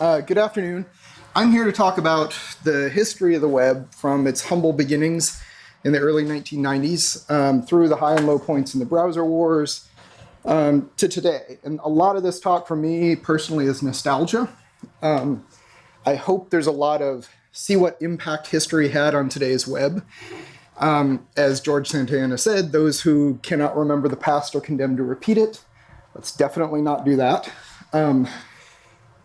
Uh, good afternoon. I'm here to talk about the history of the web from its humble beginnings in the early 1990s um, through the high and low points in the browser wars um, to today. And a lot of this talk for me personally is nostalgia. Um, I hope there's a lot of see what impact history had on today's web. Um, as George Santayana said, those who cannot remember the past are condemned to repeat it. Let's definitely not do that.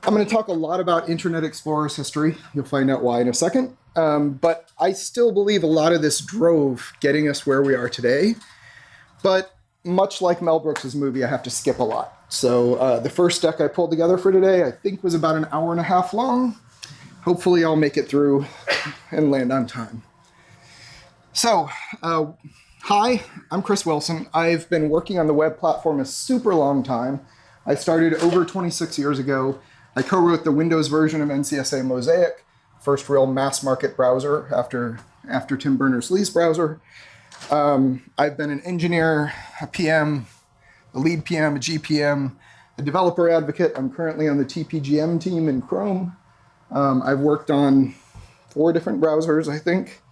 I'm going to talk a lot about Internet Explorer's history. You'll find out why in a second. Um, but I still believe a lot of this drove getting us where we are today. But much like Mel Brooks's movie, I have to skip a lot. So uh, the first deck I pulled together for today, I think was about an hour and a half long. Hopefully I'll make it through and land on time. So, uh, hi, I'm Chris Wilson. I've been working on the web platform a super long time. I started over 26 years ago. I co-wrote the Windows version of NCSA Mosaic, first real mass market browser after, after Tim Berners-Lee's browser. Um, I've been an engineer, a PM, a lead PM, a GPM, a developer advocate. I'm currently on the TPGM team in Chrome. Um, I've worked on four different browsers, I think.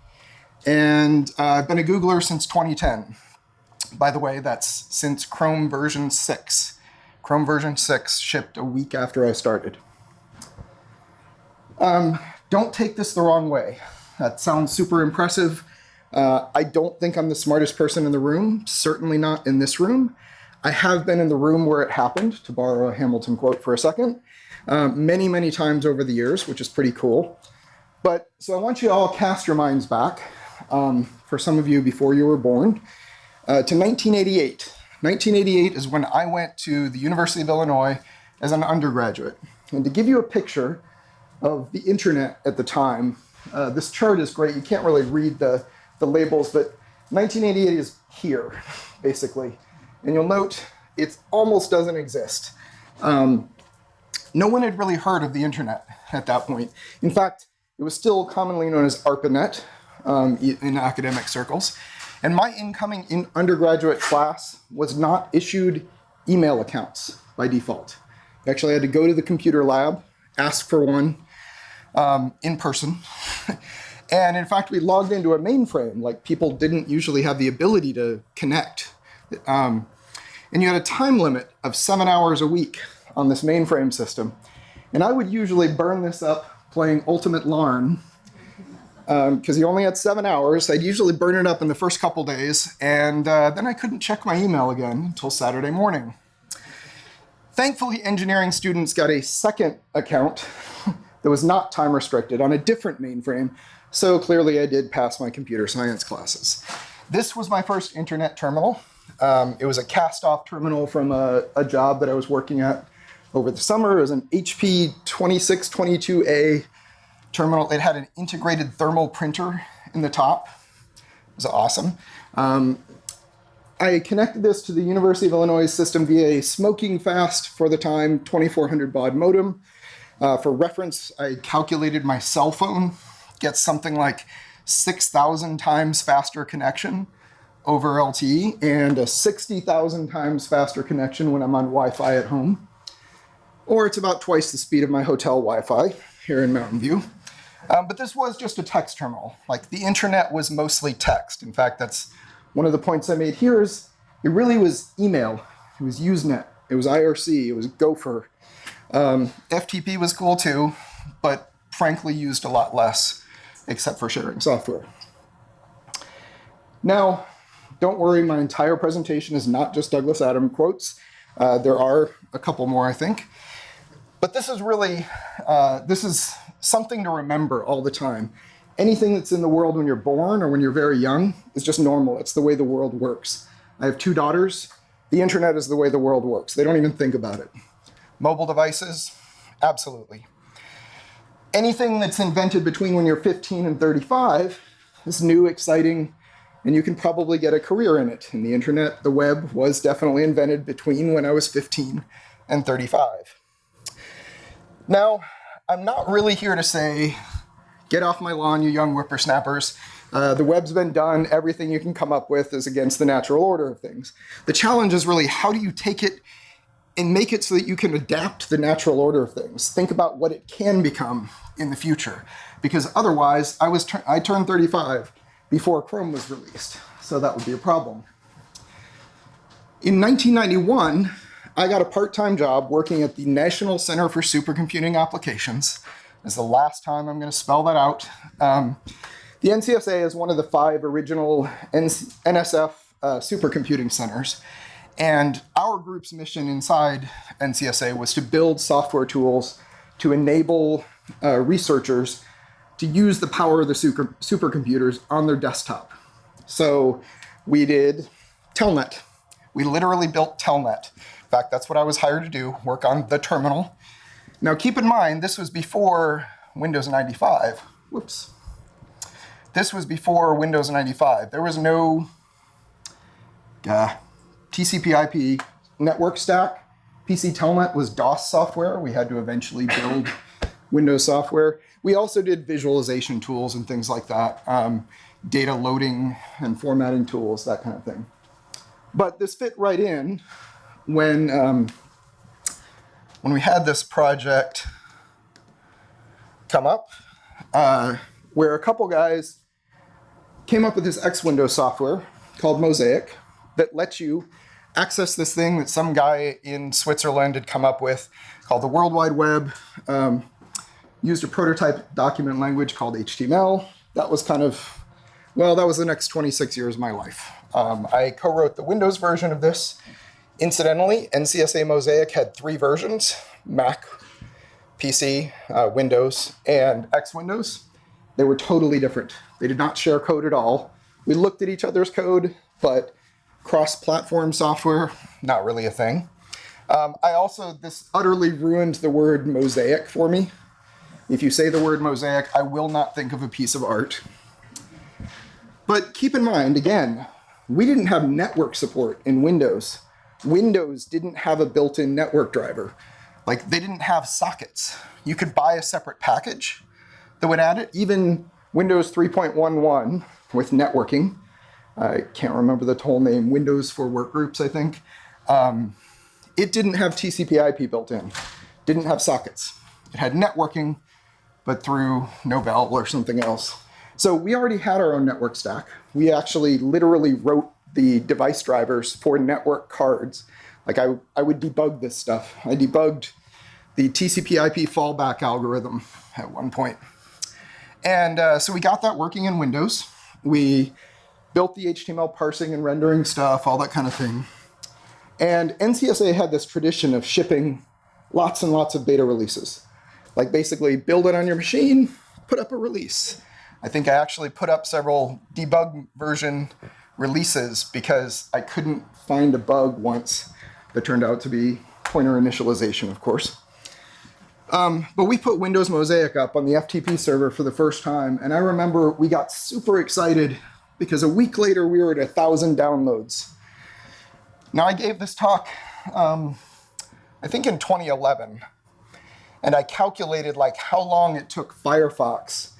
And uh, I've been a Googler since 2010. By the way, that's since Chrome version 6. Chrome version 6 shipped a week after I started. Um, don't take this the wrong way. That sounds super impressive. Uh, I don't think I'm the smartest person in the room, certainly not in this room. I have been in the room where it happened, to borrow a Hamilton quote for a second, um, many, many times over the years, which is pretty cool. But so I want you to all cast your minds back um, for some of you before you were born, uh, to 1988. 1988 is when I went to the University of Illinois as an undergraduate. And to give you a picture of the internet at the time, uh, this chart is great. You can't really read the, the labels, but 1988 is here, basically. And you'll note it almost doesn't exist. Um, no one had really heard of the internet at that point. In fact, it was still commonly known as ARPANET, um, in academic circles. And my incoming in undergraduate class was not issued email accounts by default. Actually, I had to go to the computer lab, ask for one um, in person. and in fact, we logged into a mainframe. Like people didn't usually have the ability to connect. Um, and you had a time limit of seven hours a week on this mainframe system. And I would usually burn this up playing Ultimate Larn because um, he only had seven hours. I'd usually burn it up in the first couple days, and uh, then I couldn't check my email again until Saturday morning. Thankfully, engineering students got a second account that was not time restricted on a different mainframe, so clearly I did pass my computer science classes. This was my first internet terminal. Um, it was a cast-off terminal from a, a job that I was working at over the summer. It was an HP 2622A terminal. It had an integrated thermal printer in the top. It was awesome. Um, I connected this to the University of Illinois system via a smoking fast for the time 2400 baud modem. Uh, for reference, I calculated my cell phone gets something like 6,000 times faster connection over LTE and a 60,000 times faster connection when I'm on Wi-Fi at home. Or it's about twice the speed of my hotel Wi-Fi here in Mountain View. Um, but this was just a text terminal. Like the internet was mostly text. In fact, that's one of the points I made here is it really was email. It was Usenet. It was IRC. It was Gopher. Um, FTP was cool too, but frankly used a lot less, except for sharing software. Now, don't worry, my entire presentation is not just Douglas Adam quotes. Uh, there are a couple more, I think. But this is really, uh, this is something to remember all the time. Anything that's in the world when you're born or when you're very young is just normal. It's the way the world works. I have two daughters. The internet is the way the world works. They don't even think about it. Mobile devices, absolutely. Anything that's invented between when you're 15 and 35 is new, exciting, and you can probably get a career in it. And the internet, the web, was definitely invented between when I was 15 and 35. Now, I'm not really here to say, get off my lawn, you young whippersnappers. Uh, the web's been done. Everything you can come up with is against the natural order of things. The challenge is really how do you take it and make it so that you can adapt the natural order of things. Think about what it can become in the future. Because otherwise, I, was I turned 35 before Chrome was released, so that would be a problem. In 1991, I got a part-time job working at the National Center for Supercomputing Applications. Is the last time I'm going to spell that out. Um, the NCSA is one of the five original NSF uh, supercomputing centers. And our group's mission inside NCSA was to build software tools to enable uh, researchers to use the power of the super, supercomputers on their desktop. So we did Telnet. We literally built Telnet. In fact, that's what I was hired to do, work on the terminal. Now keep in mind, this was before Windows 95. Whoops. This was before Windows 95. There was no uh, TCP/IP network stack. PC Telnet was DOS software. We had to eventually build Windows software. We also did visualization tools and things like that, um, data loading and formatting tools, that kind of thing. But this fit right in when um, when we had this project come up, uh, where a couple guys came up with this X Window software called Mosaic that lets you access this thing that some guy in Switzerland had come up with called the World Wide Web. Um, used a prototype document language called HTML. That was kind of, well, that was the next 26 years of my life. Um, I co-wrote the Windows version of this. Incidentally, NCSA Mosaic had three versions, Mac, PC, uh, Windows, and X Windows. They were totally different. They did not share code at all. We looked at each other's code, but cross-platform software, not really a thing. Um, I also, this utterly ruined the word mosaic for me. If you say the word mosaic, I will not think of a piece of art. But keep in mind, again, we didn't have network support in Windows. Windows didn't have a built-in network driver. Like, they didn't have sockets. You could buy a separate package that would add it. Even Windows 3.11 with networking, I can't remember the whole name, Windows for Workgroups, I think. Um, it didn't have TCP IP built in, didn't have sockets. It had networking, but through Novell or something else. So we already had our own network stack. We actually literally wrote the device drivers for network cards. Like I, I would debug this stuff. I debugged the TCP IP fallback algorithm at one point. And uh, so we got that working in Windows. We built the HTML parsing and rendering stuff, all that kind of thing. And NCSA had this tradition of shipping lots and lots of beta releases. Like basically build it on your machine, put up a release. I think I actually put up several debug version releases because I couldn't find a bug once that turned out to be pointer initialization, of course. Um, but we put Windows Mosaic up on the FTP server for the first time, and I remember we got super excited because a week later we were at a thousand downloads. Now I gave this talk, um, I think in 2011, and I calculated like how long it took Firefox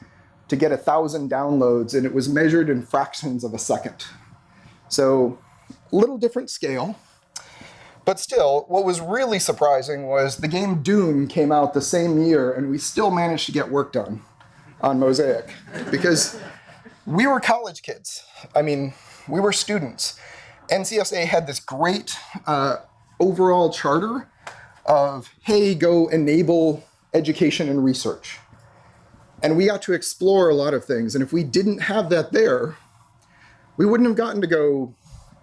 to get a thousand downloads, and it was measured in fractions of a second. So a little different scale. But still, what was really surprising was the game Doom came out the same year, and we still managed to get work done on Mosaic. Because we were college kids. I mean, we were students. NCSA had this great uh, overall charter of, hey, go enable education and research. And we got to explore a lot of things. And if we didn't have that there, we wouldn't have gotten to go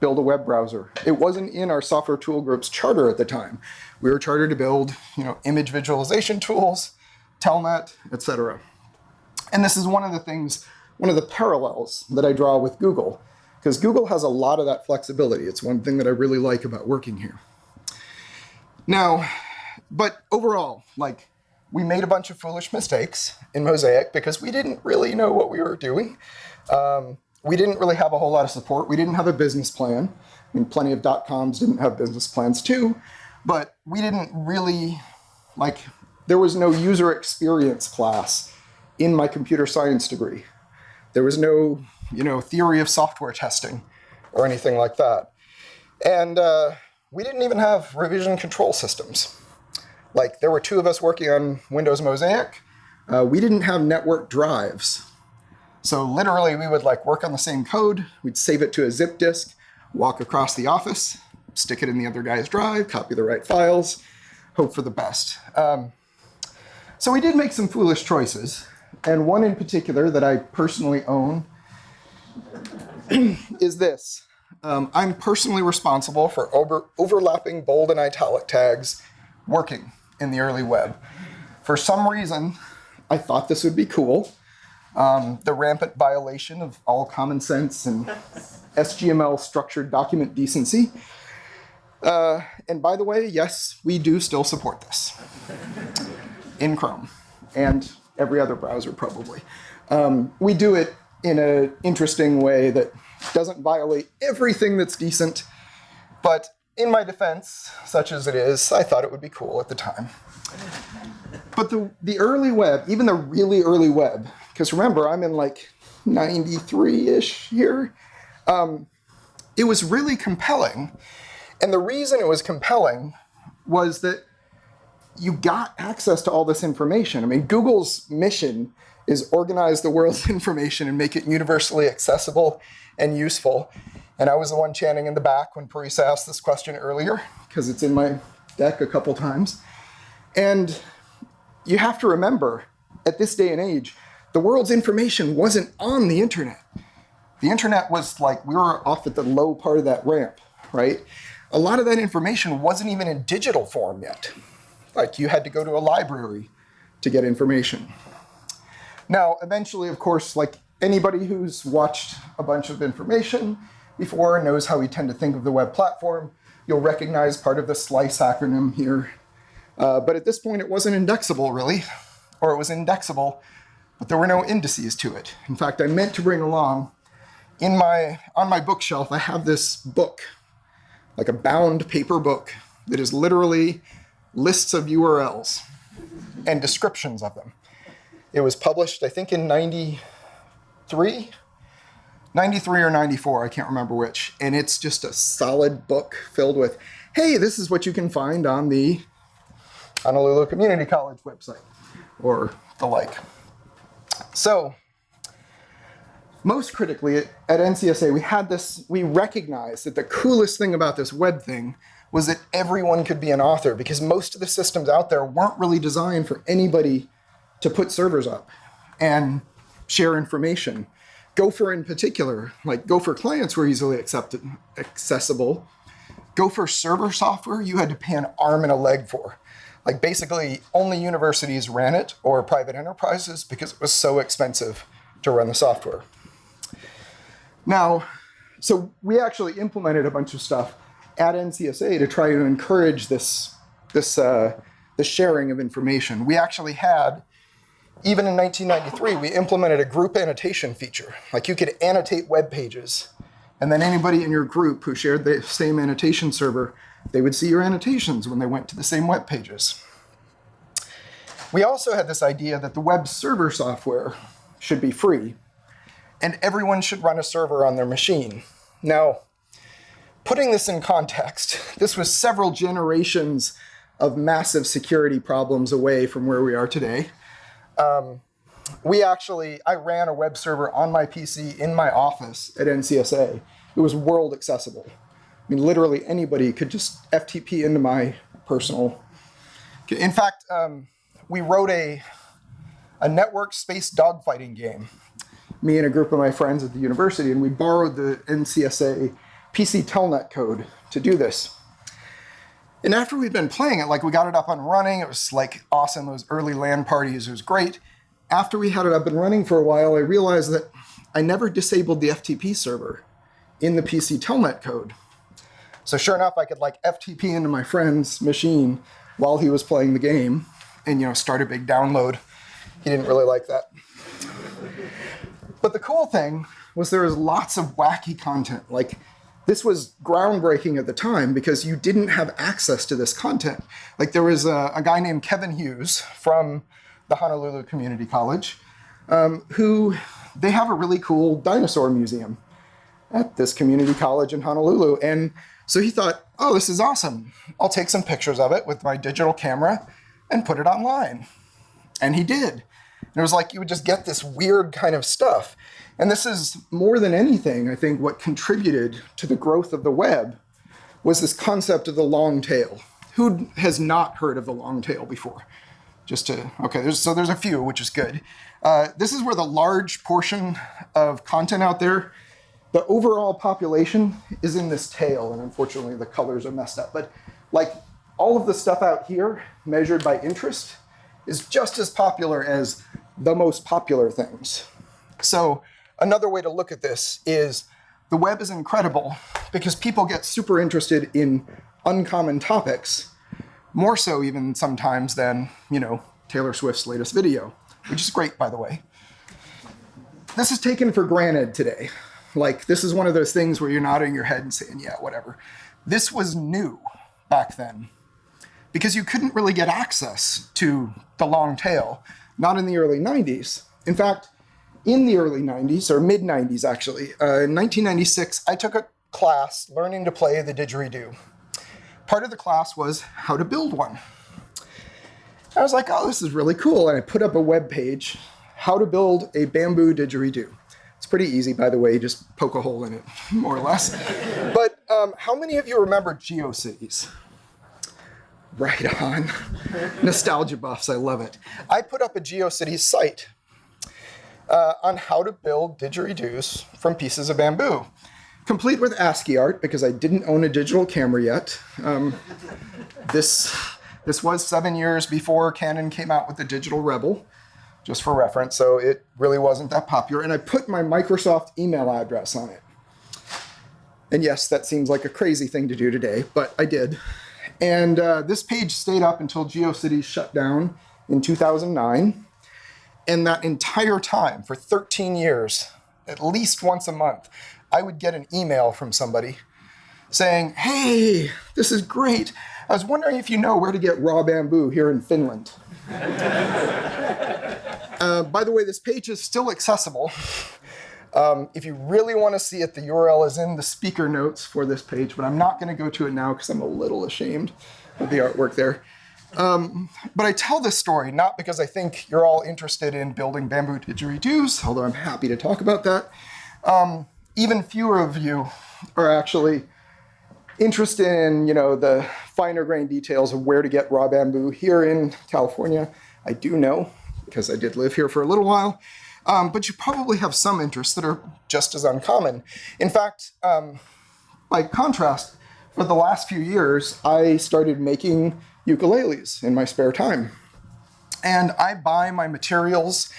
build a web browser. It wasn't in our software tool group's charter at the time. We were chartered to build, you know, image visualization tools, Telnet, etc. And this is one of the things one of the parallels that I draw with Google, because Google has a lot of that flexibility. It's one thing that I really like about working here. Now, but overall, like, we made a bunch of foolish mistakes in Mosaic because we didn't really know what we were doing. Um, we didn't really have a whole lot of support. We didn't have a business plan. I mean, plenty of dot-coms didn't have business plans too, but we didn't really, like, there was no user experience class in my computer science degree. There was no, you know, theory of software testing or anything like that. And uh, we didn't even have revision control systems. Like there were two of us working on Windows Mosaic. Uh, we didn't have network drives. So literally we would like work on the same code. We'd save it to a zip disk, walk across the office, stick it in the other guy's drive, copy the right files, hope for the best. Um, so we did make some foolish choices. And one in particular that I personally own is this. Um, I'm personally responsible for over, overlapping bold and italic tags working in the early web. For some reason, I thought this would be cool. Um, the rampant violation of all common sense and SGML structured document decency. Uh, and by the way, yes, we do still support this in Chrome and every other browser probably. Um, we do it in an interesting way that doesn't violate everything that's decent, but in my defense, such as it is, I thought it would be cool at the time. But the, the early web, even the really early web, because remember, I'm in like 93-ish here, um, it was really compelling. And the reason it was compelling was that you got access to all this information. I mean, Google's mission is organize the world's information and make it universally accessible and useful. And I was the one chanting in the back when Parisa asked this question earlier, because it's in my deck a couple times. And you have to remember, at this day and age, the world's information wasn't on the internet. The internet was like, we were off at the low part of that ramp, right? A lot of that information wasn't even in digital form yet. Like you had to go to a library to get information. Now, eventually, of course, like anybody who's watched a bunch of information before knows how we tend to think of the web platform. You'll recognize part of the SLICE acronym here. Uh, but at this point, it wasn't indexable, really. Or it was indexable, but there were no indices to it. In fact, I meant to bring along, in my on my bookshelf, I have this book, like a bound paper book, that is literally lists of URLs and descriptions of them. It was published, I think, in 93? 93 or 94, I can't remember which. And it's just a solid book filled with, hey, this is what you can find on the Honolulu Community College website, or the like. So, most critically, at NCSA, we had this, we recognized that the coolest thing about this web thing was that everyone could be an author because most of the systems out there weren't really designed for anybody to put servers up and share information. Gopher in particular, like Gopher clients were easily accepted, accessible. Gopher server software, you had to pay an arm and a leg for. Like basically only universities ran it or private enterprises because it was so expensive to run the software. Now, so we actually implemented a bunch of stuff at NCSA to try to encourage this, this, uh, the sharing of information. We actually had, even in 1993, we implemented a group annotation feature. Like you could annotate web pages, and then anybody in your group who shared the same annotation server, they would see your annotations when they went to the same web pages. We also had this idea that the web server software should be free, and everyone should run a server on their machine. Now, putting this in context, this was several generations of massive security problems away from where we are today. Um, we actually, I ran a web server on my PC in my office at NCSA. It was world accessible. I mean, literally anybody could just FTP into my personal. In fact, um, we wrote a, a network space dogfighting game, me and a group of my friends at the university, and we borrowed the NCSA PC Telnet code to do this. And after we'd been playing it, like we got it up and running, it was like awesome, those early LAN parties, it was great. After we had it up and running for a while, I realized that I never disabled the FTP server in the PC Telnet code. So sure enough, I could like FTP into my friend's machine while he was playing the game and you know start a big download. He didn't really like that. But the cool thing was there was lots of wacky content. Like this was groundbreaking at the time because you didn't have access to this content. Like there was a, a guy named Kevin Hughes from the Honolulu Community College um, who they have a really cool dinosaur museum at this community college in Honolulu. And So he thought, oh, this is awesome. I'll take some pictures of it with my digital camera and put it online. And he did. And it was like you would just get this weird kind of stuff. And this is more than anything, I think, what contributed to the growth of the web was this concept of the long tail. Who has not heard of the long tail before? Just to, okay, there's, so there's a few, which is good. Uh, this is where the large portion of content out there, the overall population is in this tail, and unfortunately the colors are messed up. But like all of the stuff out here, measured by interest, is just as popular as the most popular things. So another way to look at this is the web is incredible because people get super interested in uncommon topics, more so even sometimes than, you know, Taylor Swift's latest video, which is great, by the way. This is taken for granted today. Like, this is one of those things where you're nodding your head and saying, yeah, whatever. This was new back then because you couldn't really get access to the long tail, not in the early 90s. In fact, in the early 90s, or mid 90s actually, uh, in 1996, I took a class learning to play the didgeridoo. Part of the class was how to build one. I was like, oh, this is really cool. And I put up a web page, how to build a bamboo didgeridoo. It's pretty easy, by the way, just poke a hole in it, more or less. but um, how many of you remember GeoCities? Right on. Nostalgia buffs, I love it. I put up a GeoCities site uh, on how to build didgeridoos from pieces of bamboo, complete with ASCII art because I didn't own a digital camera yet. Um, this, this was seven years before Canon came out with the Digital Rebel, just for reference, so it really wasn't that popular. And I put my Microsoft email address on it. And yes, that seems like a crazy thing to do today, but I did. And uh, this page stayed up until GeoCities shut down in 2009. And that entire time, for 13 years, at least once a month, I would get an email from somebody saying, hey, this is great. I was wondering if you know where to get raw bamboo here in Finland. uh, by the way, this page is still accessible. Um, if you really want to see it, the URL is in the speaker notes for this page, but I'm not going to go to it now because I'm a little ashamed of the artwork there. Um, but I tell this story not because I think you're all interested in building bamboo didgeridoos, although I'm happy to talk about that. Um, even fewer of you are actually interested in you know the finer grain details of where to get raw bamboo here in California. I do know because I did live here for a little while. Um, but you probably have some interests that are just as uncommon. In fact, um, by contrast, for the last few years, I started making ukuleles in my spare time. And I buy my materials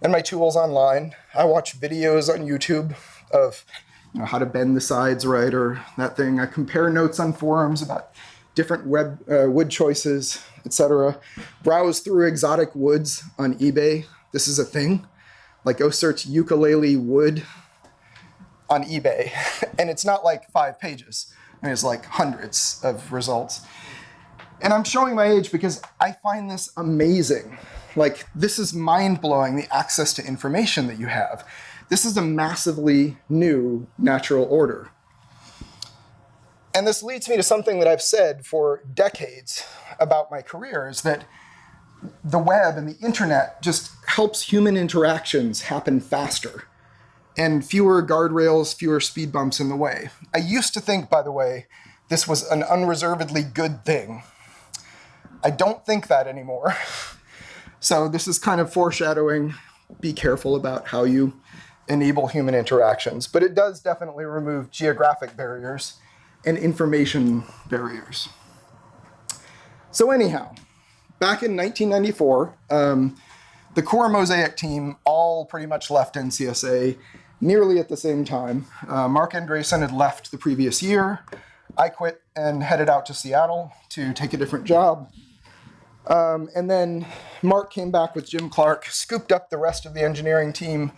and my tools online. I watch videos on YouTube of you know, how to bend the sides right or that thing. I compare notes on forums about different web, uh, wood choices, etc. Browse through exotic woods on eBay. This is a thing. Like go search ukulele wood on eBay. and it's not like five pages. I mean, it's like hundreds of results. And I'm showing my age because I find this amazing. Like, this is mind blowing the access to information that you have. This is a massively new natural order. And this leads me to something that I've said for decades about my career is that the web and the internet just helps human interactions happen faster and fewer guardrails, fewer speed bumps in the way. I used to think, by the way, this was an unreservedly good thing. I don't think that anymore. so this is kind of foreshadowing, be careful about how you enable human interactions. But it does definitely remove geographic barriers and information barriers. So anyhow, back in 1994, um, the core Mosaic team all pretty much left NCSA nearly at the same time. Uh, Marc Andreessen had left the previous year. I quit and headed out to Seattle to take a different job. Um, and then Marc came back with Jim Clark, scooped up the rest of the engineering team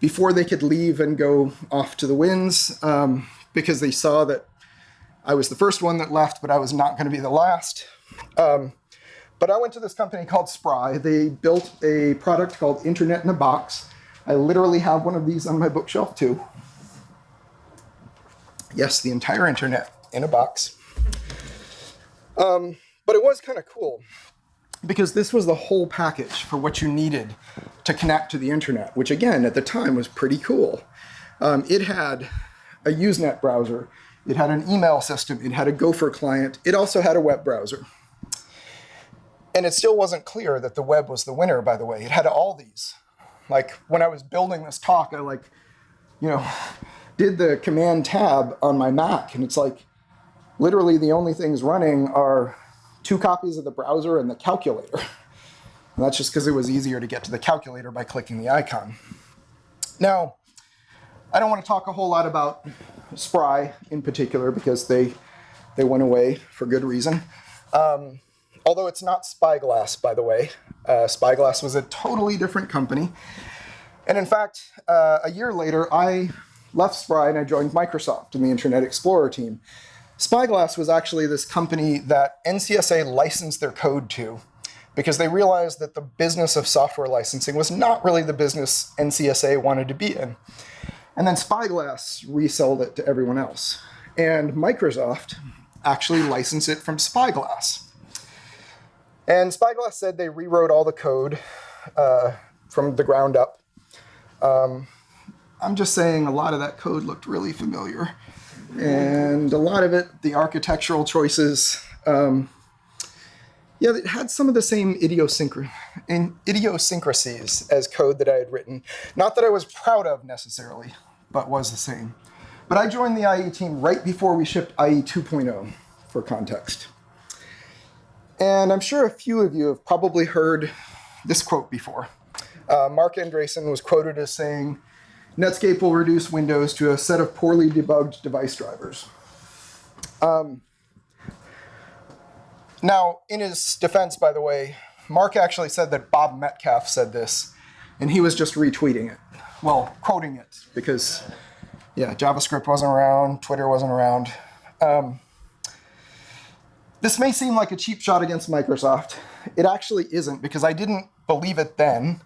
before they could leave and go off to the winds um, because they saw that I was the first one that left, but I was not going to be the last. Um, but I went to this company called Spry. They built a product called Internet in a Box. I literally have one of these on my bookshelf too. Yes, the entire internet in a box. Um, but it was kind of cool because this was the whole package for what you needed to connect to the internet, which again, at the time was pretty cool. Um, it had a Usenet browser, it had an email system, it had a Gopher client, it also had a web browser. And it still wasn't clear that the web was the winner, by the way. It had all these. Like when I was building this talk, I like, you know, did the command tab on my Mac, and it's like literally the only things running are two copies of the browser and the calculator. And that's just because it was easier to get to the calculator by clicking the icon. Now, I don't want to talk a whole lot about Spry in particular because they they went away for good reason. Um, although it's not Spyglass, by the way. Uh, Spyglass was a totally different company. And in fact, uh, a year later, I left Spry and I joined Microsoft in the Internet Explorer team. Spyglass was actually this company that NCSA licensed their code to because they realized that the business of software licensing was not really the business NCSA wanted to be in. And then Spyglass resold it to everyone else. And Microsoft actually licensed it from Spyglass. And Spyglass said they rewrote all the code uh, from the ground up. Um, I'm just saying a lot of that code looked really familiar. And a lot of it, the architectural choices, um, yeah, it had some of the same idiosyncrasies as code that I had written. Not that I was proud of necessarily, but was the same. But I joined the IE team right before we shipped IE 2.0, for context. And I'm sure a few of you have probably heard this quote before. Uh, Marc Andreessen was quoted as saying, Netscape will reduce Windows to a set of poorly debugged device drivers. Um, now, in his defense, by the way, Marc actually said that Bob Metcalfe said this, and he was just retweeting it. Well, quoting it, because, yeah, JavaScript wasn't around, Twitter wasn't around. Um, this may seem like a cheap shot against Microsoft. It actually isn't, because I didn't believe it then.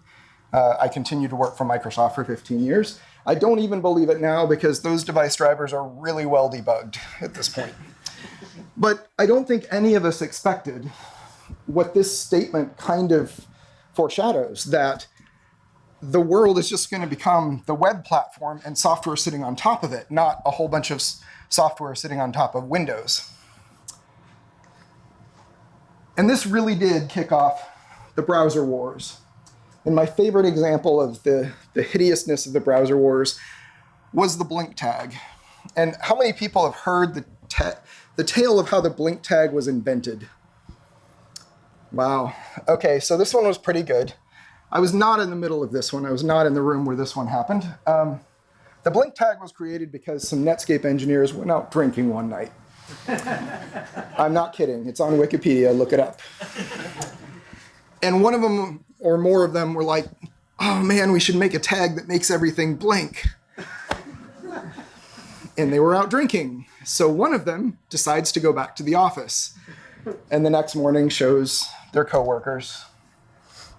Uh, I continued to work for Microsoft for 15 years. I don't even believe it now because those device drivers are really well debugged at this point. But I don't think any of us expected what this statement kind of foreshadows, that the world is just going to become the web platform and software sitting on top of it, not a whole bunch of software sitting on top of Windows. And this really did kick off the browser wars. And my favorite example of the, the hideousness of the browser wars was the blink tag. And how many people have heard the, the tale of how the blink tag was invented? Wow. Okay, so this one was pretty good. I was not in the middle of this one. I was not in the room where this one happened. Um, the blink tag was created because some Netscape engineers went out drinking one night. I'm not kidding. It's on Wikipedia. Look it up. And one of them or more of them were like, oh man, we should make a tag that makes everything blink. and they were out drinking. So one of them decides to go back to the office and the next morning shows their coworkers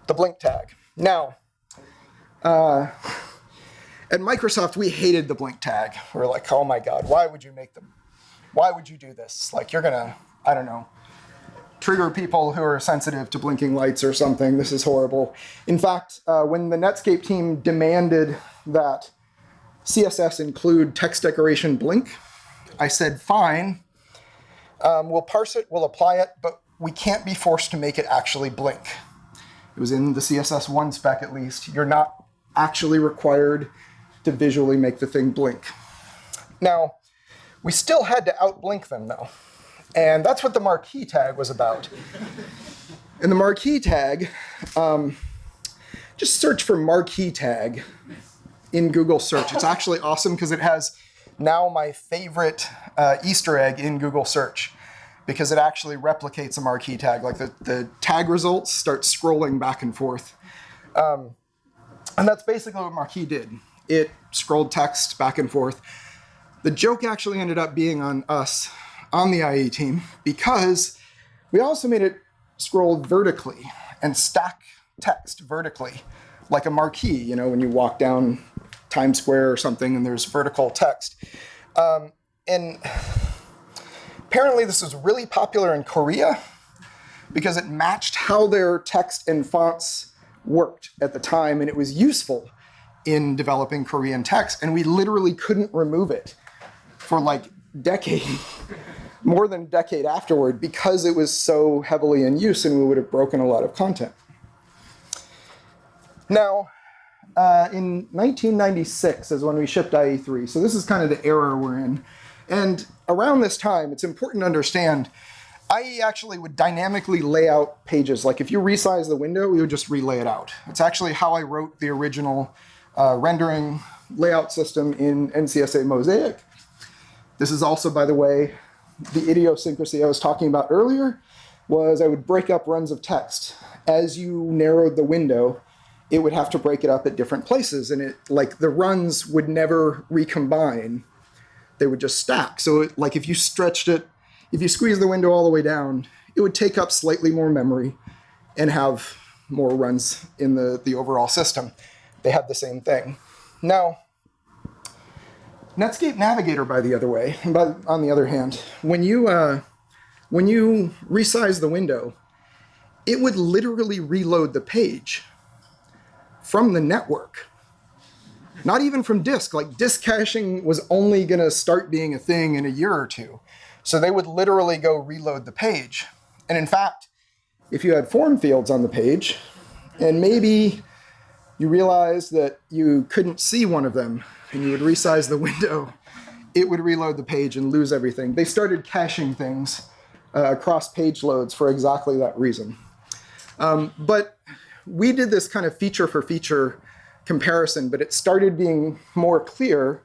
the blink tag. Now, uh, at Microsoft, we hated the blink tag. We are like, oh my God, why would you make them? Why would you do this? Like, you're gonna, I don't know, trigger people who are sensitive to blinking lights or something. This is horrible. In fact, uh, when the Netscape team demanded that CSS include text decoration blink, I said, fine, um, we'll parse it, we'll apply it, but we can't be forced to make it actually blink. It was in the CSS1 spec at least. You're not actually required to visually make the thing blink. Now, we still had to outblink them though. And that's what the marquee tag was about. In the marquee tag, um, just search for marquee tag in Google search. It's actually awesome because it has now my favorite uh, Easter egg in Google search because it actually replicates a marquee tag. Like the, the tag results start scrolling back and forth. Um, and that's basically what marquee did. It scrolled text back and forth. The joke actually ended up being on us on the IE team because we also made it scroll vertically and stack text vertically, like a marquee, you know, when you walk down Times Square or something and there's vertical text. Um, and Apparently, this was really popular in Korea because it matched how their text and fonts worked at the time, and it was useful in developing Korean text. And we literally couldn't remove it for like decade, more than a decade afterward, because it was so heavily in use, and we would have broken a lot of content. Now, uh, in 1996 is when we shipped IE3. So this is kind of the era we're in. And around this time, it's important to understand IE actually would dynamically lay out pages. Like if you resize the window, we would just relay it out. It's actually how I wrote the original uh, rendering layout system in NCSA Mosaic. This is also, by the way, the idiosyncrasy I was talking about earlier was I would break up runs of text. As you narrowed the window, it would have to break it up at different places and it like the runs would never recombine they would just stack. So it, like if you stretched it if you squeeze the window all the way down it would take up slightly more memory and have more runs in the the overall system. They had the same thing. Now netscape navigator by the other way but on the other hand when you uh, when you resize the window it would literally reload the page from the network. Not even from disk. Like disk caching was only going to start being a thing in a year or two. So they would literally go reload the page. And in fact, if you had form fields on the page, and maybe you realized that you couldn't see one of them, and you would resize the window, it would reload the page and lose everything. They started caching things uh, across page loads for exactly that reason. Um, but we did this kind of feature for feature comparison, but it started being more clear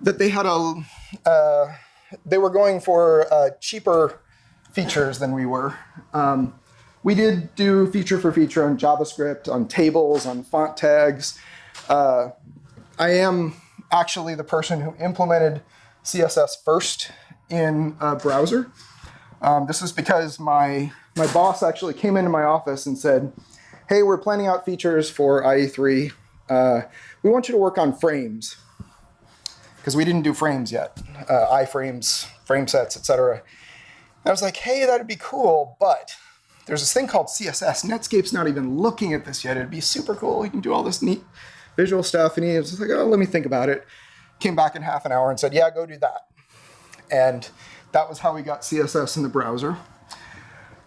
that they had a, uh, they were going for uh, cheaper features than we were. Um, we did do feature for feature on JavaScript, on tables, on font tags. Uh, I am actually the person who implemented CSS first in a browser. Um, this is because my my boss actually came into my office and said, hey, we're planning out features for IE3. Uh, we want you to work on frames because we didn't do frames yet, uh, iframes, frame sets, etc. I was like, hey, that'd be cool, but there's this thing called CSS. Netscape's not even looking at this yet. It'd be super cool. You can do all this neat visual stuff. And he was like, oh, let me think about it. Came back in half an hour and said, yeah, go do that. And that was how we got CSS in the browser.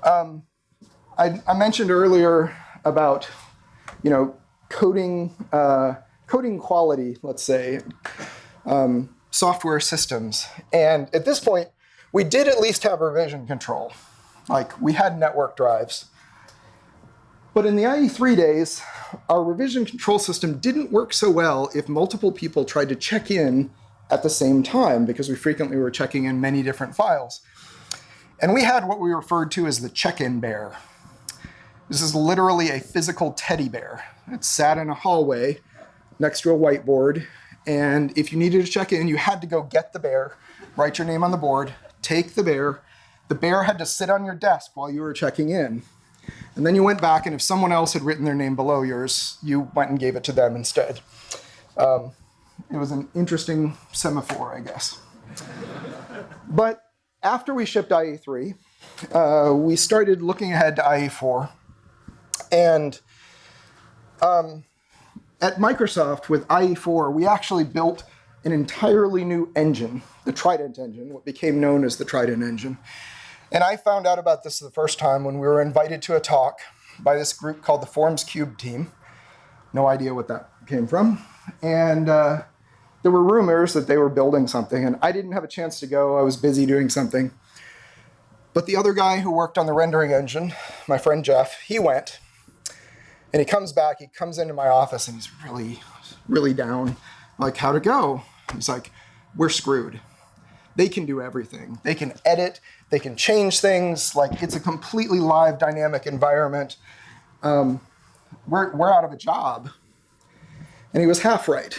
Um, I, I, mentioned earlier about, you know, coding, uh, coding quality, let's say, um, software systems. And at this point, we did at least have revision control. Like we had network drives. But in the IE3 days, our revision control system didn't work so well if multiple people tried to check in at the same time because we frequently were checking in many different files. And we had what we referred to as the check-in bear. This is literally a physical teddy bear. It sat in a hallway next to a whiteboard. And if you needed to check in, you had to go get the bear, write your name on the board, take the bear. The bear had to sit on your desk while you were checking in. And then you went back, and if someone else had written their name below yours, you went and gave it to them instead. Um, it was an interesting semaphore, I guess. but after we shipped IE3, uh, we started looking ahead to IE4. And um, at Microsoft with IE4, we actually built an entirely new engine, the Trident engine, what became known as the Trident engine. And I found out about this the first time when we were invited to a talk by this group called the Forms Cube team. No idea what that came from. And uh, there were rumors that they were building something, and I didn't have a chance to go. I was busy doing something. But the other guy who worked on the rendering engine, my friend Jeff, he went. And he comes back, he comes into my office, and he's really, really down. like, how'd it go? He's like, we're screwed. They can do everything. They can edit, they can change things. Like, it's a completely live, dynamic environment. Um, we're, we're out of a job. And he was half right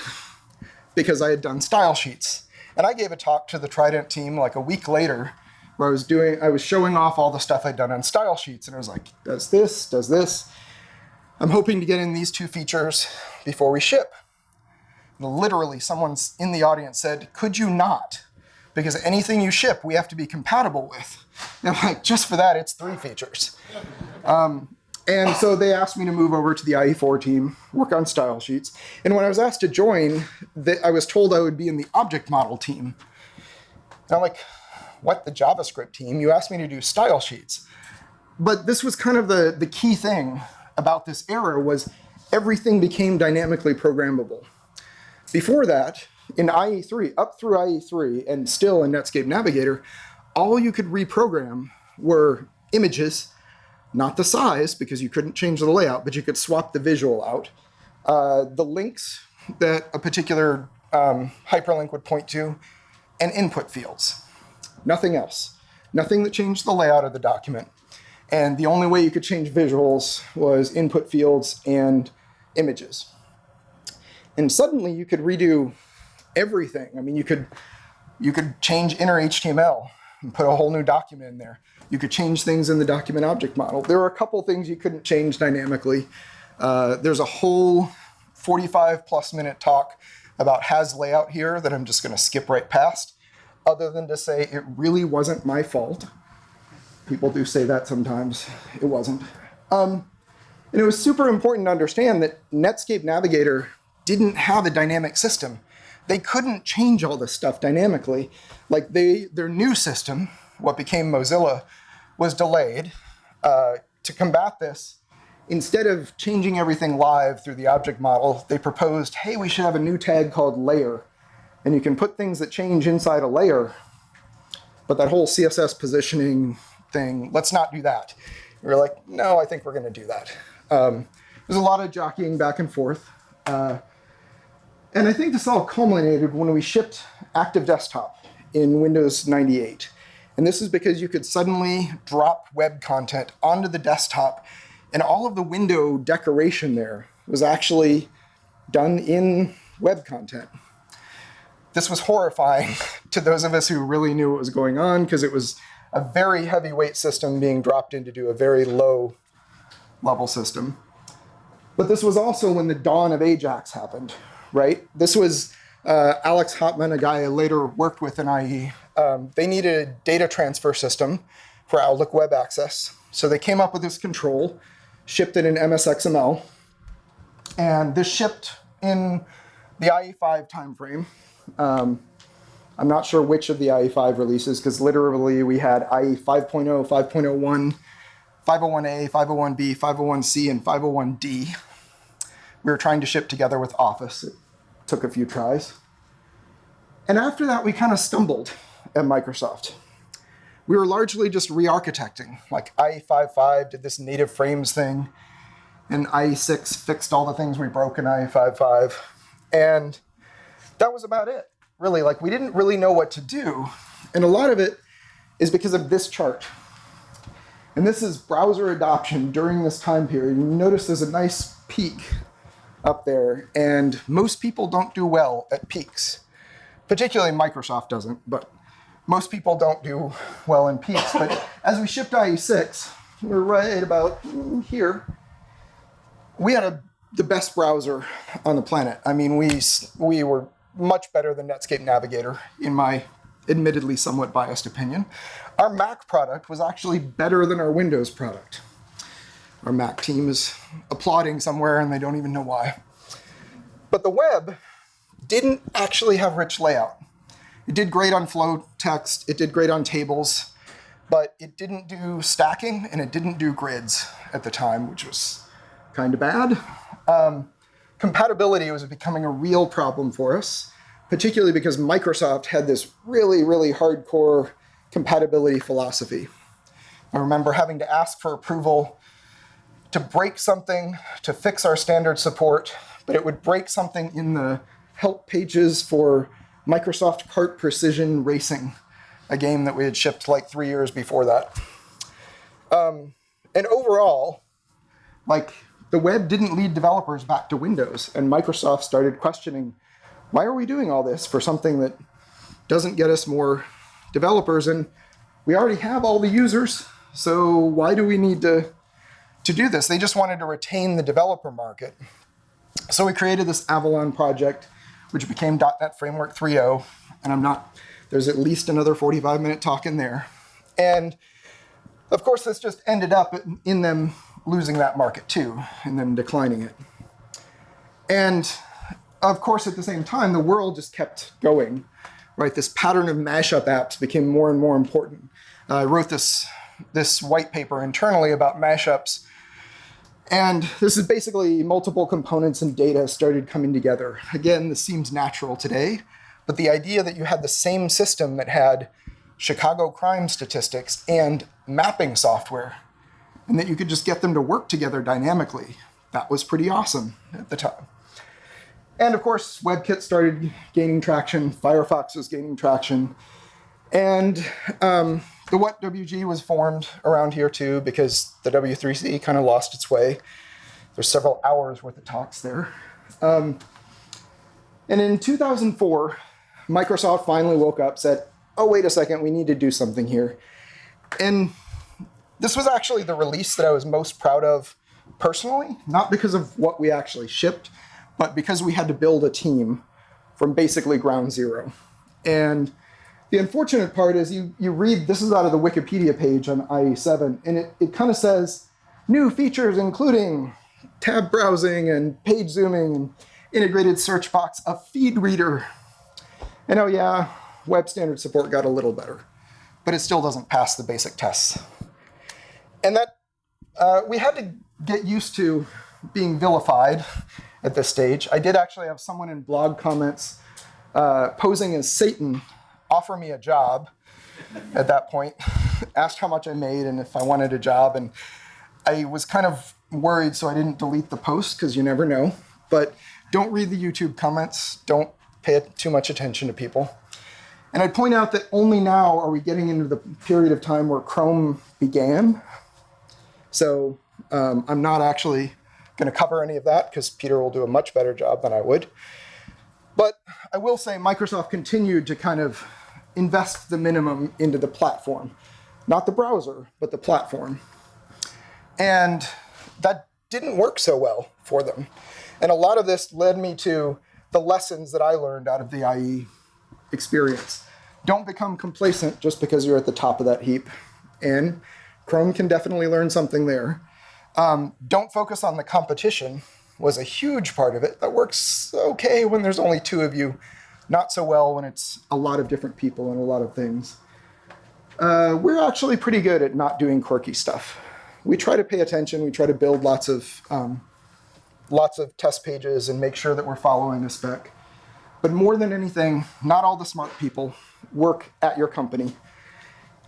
because I had done style sheets. And I gave a talk to the Trident team like a week later where I was doing, I was showing off all the stuff I'd done on style sheets. And I was like, does this, does this. I'm hoping to get in these two features before we ship. Literally, someone in the audience said, could you not? because anything you ship, we have to be compatible with. And I'm like, just for that, it's three features. Um, and so they asked me to move over to the IE4 team, work on style sheets. And when I was asked to join, I was told I would be in the object model team. And I'm like, what, the JavaScript team? You asked me to do style sheets. But this was kind of the, the key thing about this era was everything became dynamically programmable. Before that, in IE3, up through IE3, and still in Netscape Navigator, all you could reprogram were images, not the size, because you couldn't change the layout, but you could swap the visual out. Uh, the links that a particular um, hyperlink would point to, and input fields. Nothing else. Nothing that changed the layout of the document. And the only way you could change visuals was input fields and images. And suddenly you could redo everything. I mean, you could you could change inner HTML and put a whole new document in there. You could change things in the document object model. There were a couple things you couldn't change dynamically. Uh, there's a whole 45 plus minute talk about hasLayout here that I'm just going to skip right past, other than to say it really wasn't my fault. People do say that sometimes. It wasn't. Um, and it was super important to understand that Netscape Navigator didn't have a dynamic system. They couldn't change all this stuff dynamically. Like they, their new system, what became Mozilla, was delayed. Uh, to combat this, instead of changing everything live through the object model, they proposed, hey, we should have a new tag called layer. And you can put things that change inside a layer, but that whole CSS positioning thing, let's not do that. We are like, no, I think we're going to do that. Um, there's a lot of jockeying back and forth. Uh, and I think this all culminated when we shipped Active Desktop in Windows 98. And this is because you could suddenly drop web content onto the desktop and all of the window decoration there was actually done in web content. This was horrifying to those of us who really knew what was going on because it was a very heavyweight system being dropped in to do a very low level system. But this was also when the dawn of Ajax happened, right? This was uh, Alex Hopmann, a guy I later worked with in IE. Um, they needed a data transfer system for Outlook Web Access. So they came up with this control, shipped it in MSXML, and this shipped in the IE5 timeframe. Um, I'm not sure which of the IE5 releases because literally we had IE 5.0, 5.01, 501A, 501B, 501C, and 501D. We were trying to ship together with Office. It took a few tries. And after that, we kind of stumbled at Microsoft. We were largely just re-architecting. Like IE5.5 did this native frames thing, and IE6 fixed all the things we broke in IE5.5. And that was about it really, like we didn't really know what to do. And a lot of it is because of this chart. And this is browser adoption during this time period. You notice there's a nice peak up there, and most people don't do well at peaks. Particularly Microsoft doesn't, but most people don't do well in peaks. But as we shipped IE6, we're right about here. We had a, the best browser on the planet. I mean, we, we were much better than Netscape Navigator, in my admittedly somewhat biased opinion. Our Mac product was actually better than our Windows product. Our Mac team is applauding somewhere and they don't even know why. But the web didn't actually have rich layout. It did great on flow text, it did great on tables, but it didn't do stacking and it didn't do grids at the time, which was kind of bad. Um, compatibility was becoming a real problem for us, particularly because Microsoft had this really, really hardcore compatibility philosophy. I remember having to ask for approval to break something to fix our standard support, but it would break something in the help pages for Microsoft CART Precision Racing, a game that we had shipped like three years before that. Um, and overall, like the web didn't lead developers back to Windows, and Microsoft started questioning, why are we doing all this for something that doesn't get us more developers? And we already have all the users, so why do we need to, to do this? They just wanted to retain the developer market. So we created this Avalon project, which became .NET Framework 3.0, and I'm not There's at least another 45 minute talk in there. And of course, this just ended up in them losing that market too, and then declining it. And of course, at the same time, the world just kept going, right? This pattern of mashup apps became more and more important. Uh, I wrote this, this white paper internally about mashups. And this is basically multiple components and data started coming together. Again, this seems natural today, but the idea that you had the same system that had Chicago crime statistics and mapping software, and that you could just get them to work together dynamically, that was pretty awesome at the time. And of course, WebKit started gaining traction, Firefox was gaining traction, and um, the WhatWG was formed around here too because the W3C kind of lost its way. There's several hours worth of talks there. Um, and in 2004, Microsoft finally woke up, said, oh, wait a second, we need to do something here. And this was actually the release that I was most proud of personally, not because of what we actually shipped, but because we had to build a team from basically ground zero. And the unfortunate part is you, you read, this is out of the Wikipedia page on IE7, and it, it kind of says, new features including tab browsing and page zooming and integrated search box, a feed reader. And oh yeah, web standard support got a little better, but it still doesn't pass the basic tests. And that, uh, we had to get used to being vilified at this stage. I did actually have someone in blog comments uh, posing as Satan offer me a job at that point, asked how much I made and if I wanted a job. And I was kind of worried, so I didn't delete the post because you never know. But don't read the YouTube comments. Don't pay too much attention to people. And I'd point out that only now are we getting into the period of time where Chrome began. So um, I'm not actually going to cover any of that because Peter will do a much better job than I would. But I will say Microsoft continued to kind of invest the minimum into the platform. Not the browser, but the platform. And that didn't work so well for them. And a lot of this led me to the lessons that I learned out of the IE experience. Don't become complacent just because you're at the top of that heap. And Chrome can definitely learn something there. Um, don't focus on the competition was a huge part of it. That works okay when there's only two of you, not so well when it's a lot of different people and a lot of things. Uh, we're actually pretty good at not doing quirky stuff. We try to pay attention. We try to build lots of um, lots of test pages and make sure that we're following a spec. But more than anything, not all the smart people work at your company.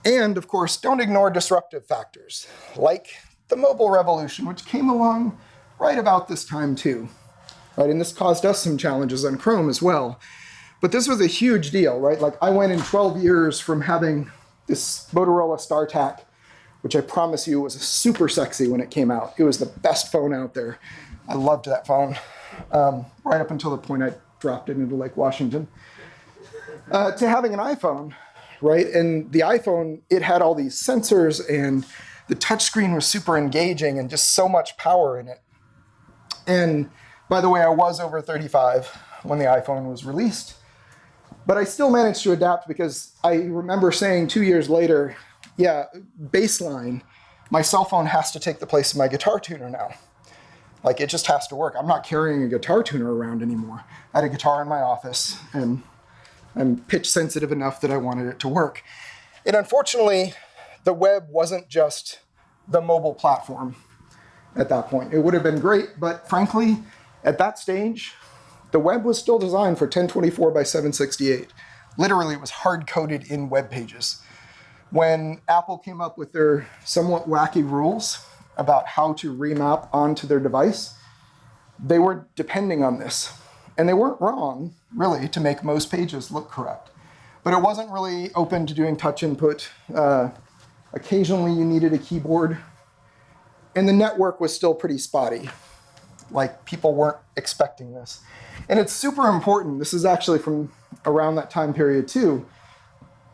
And of course, don't ignore disruptive factors, like the mobile revolution, which came along right about this time too. Right, and this caused us some challenges on Chrome as well. But this was a huge deal, right? Like I went in 12 years from having this Motorola StarTAC, which I promise you was super sexy when it came out. It was the best phone out there. I loved that phone, um, right up until the point I dropped it into Lake Washington. Uh, to having an iPhone, right? And the iPhone, it had all these sensors and the touchscreen was super engaging and just so much power in it. And by the way, I was over 35 when the iPhone was released, but I still managed to adapt because I remember saying two years later, yeah, baseline, my cell phone has to take the place of my guitar tuner now. Like it just has to work. I'm not carrying a guitar tuner around anymore. I had a guitar in my office and I'm pitch sensitive enough that I wanted it to work. And unfortunately, the web wasn't just the mobile platform at that point. It would have been great, but frankly, at that stage, the web was still designed for 1024 by 768. Literally, it was hard-coded in web pages. When Apple came up with their somewhat wacky rules about how to remap onto their device, they were depending on this. And they weren't wrong, really, to make most pages look correct. But it wasn't really open to doing touch input. Uh, Occasionally you needed a keyboard. And the network was still pretty spotty. Like people weren't expecting this. And it's super important. This is actually from around that time period too.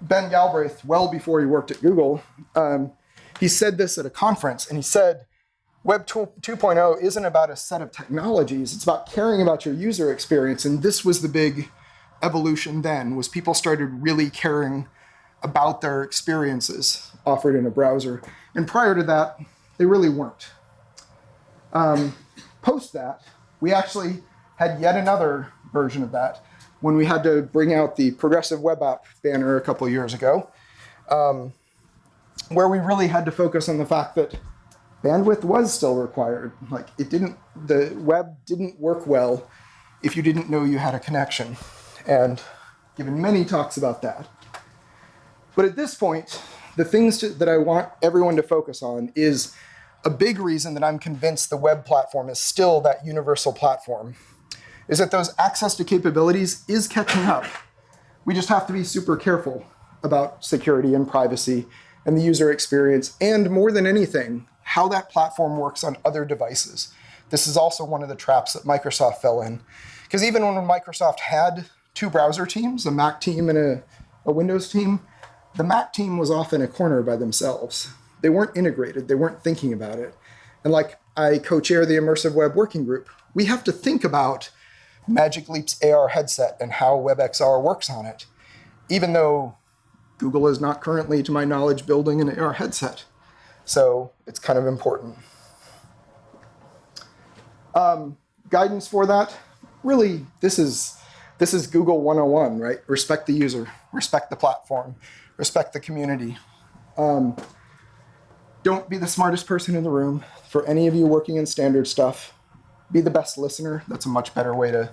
Ben Galbraith, well before he worked at Google, um, he said this at a conference and he said, Web 2.0 isn't about a set of technologies, it's about caring about your user experience. And this was the big evolution then was people started really caring about their experiences offered in a browser. And prior to that, they really weren't. Um, post that, we actually had yet another version of that when we had to bring out the progressive web app banner a couple years ago, um, where we really had to focus on the fact that bandwidth was still required. Like it didn't, the web didn't work well if you didn't know you had a connection. And given many talks about that. But at this point, the things to, that I want everyone to focus on is a big reason that I'm convinced the web platform is still that universal platform, is that those access to capabilities is catching up. We just have to be super careful about security and privacy and the user experience, and more than anything, how that platform works on other devices. This is also one of the traps that Microsoft fell in. Because even when Microsoft had two browser teams, a Mac team and a, a Windows team, the Mac team was off in a corner by themselves. They weren't integrated, they weren't thinking about it. And like I co-chair the Immersive Web Working Group, we have to think about Magic Leap's AR headset and how WebXR works on it, even though Google is not currently, to my knowledge, building an AR headset. So it's kind of important. Um, guidance for that, really, this is this is Google 101, right? Respect the user, respect the platform, respect the community. Um, don't be the smartest person in the room. For any of you working in standard stuff, be the best listener. That's a much better way to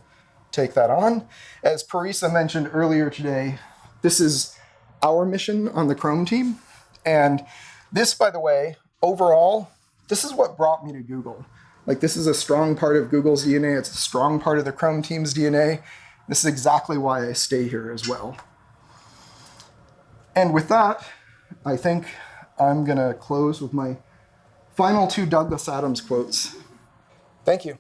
take that on. As Parisa mentioned earlier today, this is our mission on the Chrome team. And this, by the way, overall, this is what brought me to Google. Like this is a strong part of Google's DNA. It's a strong part of the Chrome team's DNA. This is exactly why I stay here as well. And with that, I think I'm going to close with my final two Douglas Adams quotes. Thank you.